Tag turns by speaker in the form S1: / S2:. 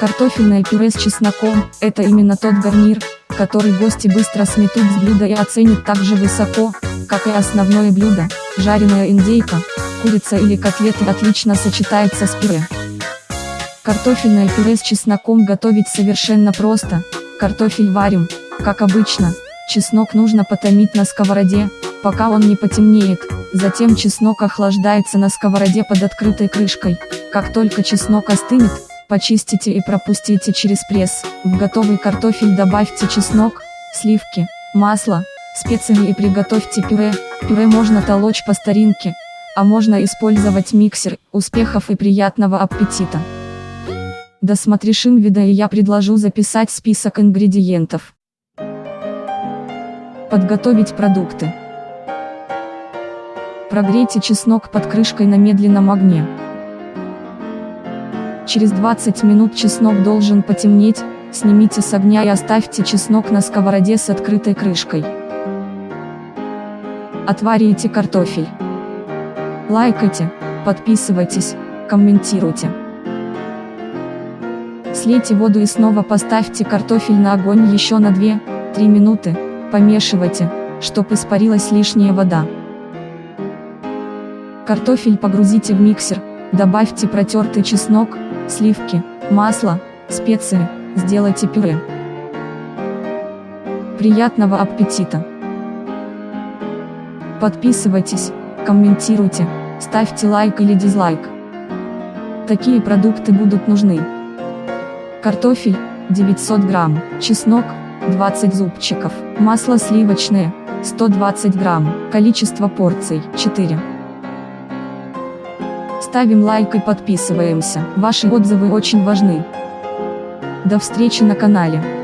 S1: Картофельное пюре с чесноком – это именно тот гарнир, который гости быстро сметут с блюда и оценят так же высоко, как и основное блюдо. Жареная индейка, курица или котлеты отлично сочетается с пюре. Картофельное пюре с чесноком готовить совершенно просто. Картофель варим, как обычно. Чеснок нужно потомить на сковороде, пока он не потемнеет. Затем чеснок охлаждается на сковороде под открытой крышкой. Как только чеснок остынет, Почистите и пропустите через пресс. В готовый картофель добавьте чеснок, сливки, масло, специи и приготовьте пюре. Пюре можно толочь по старинке, а можно использовать миксер. Успехов и приятного аппетита! Досмотришь видео и я предложу записать список ингредиентов. Подготовить продукты. Прогрейте чеснок под крышкой на медленном огне. Через 20 минут чеснок должен потемнеть, снимите с огня и оставьте чеснок на сковороде с открытой крышкой. Отварите картофель. Лайкайте, подписывайтесь, комментируйте. Слейте воду и снова поставьте картофель на огонь еще на 2-3 минуты, помешивайте, чтобы испарилась лишняя вода. Картофель погрузите в миксер, добавьте протертый чеснок, сливки, масло, специи, сделайте пюре. Приятного аппетита! Подписывайтесь, комментируйте, ставьте лайк или дизлайк. Такие продукты будут нужны. Картофель, 900 грамм, чеснок, 20 зубчиков, масло сливочное, 120 грамм, количество порций, 4. Ставим лайк и подписываемся. Ваши отзывы очень важны. До встречи на канале.